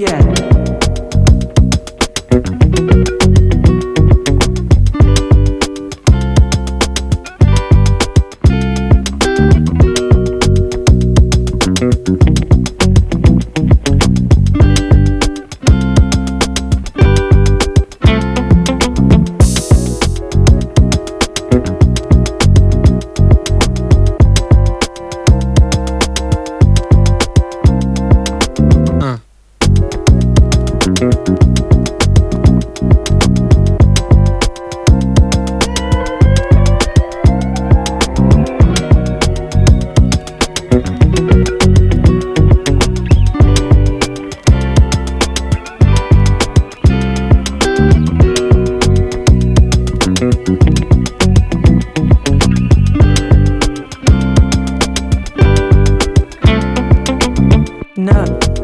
Yeah. Oh.